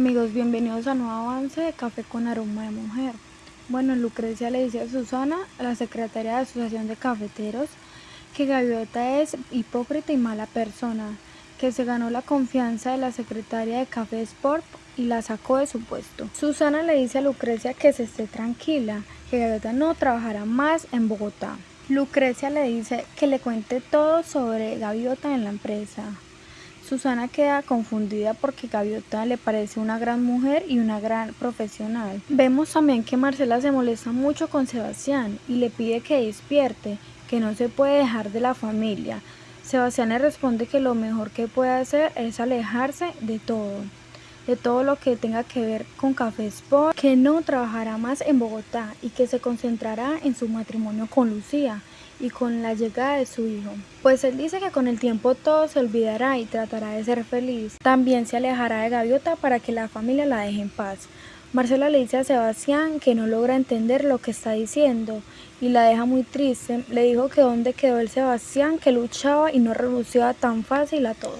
Amigos, bienvenidos a nuevo avance de Café con Aroma de Mujer. Bueno, Lucrecia le dice a Susana, la secretaria de Asociación de Cafeteros, que Gaviota es hipócrita y mala persona, que se ganó la confianza de la secretaria de Café Sport y la sacó de su puesto. Susana le dice a Lucrecia que se esté tranquila, que Gaviota no trabajará más en Bogotá. Lucrecia le dice que le cuente todo sobre Gaviota en la empresa. Susana queda confundida porque Gaviota le parece una gran mujer y una gran profesional. Vemos también que Marcela se molesta mucho con Sebastián y le pide que despierte, que no se puede dejar de la familia. Sebastián le responde que lo mejor que puede hacer es alejarse de todo, de todo lo que tenga que ver con Café Sport, que no trabajará más en Bogotá y que se concentrará en su matrimonio con Lucía y con la llegada de su hijo. Pues él dice que con el tiempo todo se olvidará y tratará de ser feliz. También se alejará de Gaviota para que la familia la deje en paz. Marcela le dice a Sebastián que no logra entender lo que está diciendo y la deja muy triste. Le dijo que dónde quedó el Sebastián que luchaba y no renunciaba tan fácil a todo.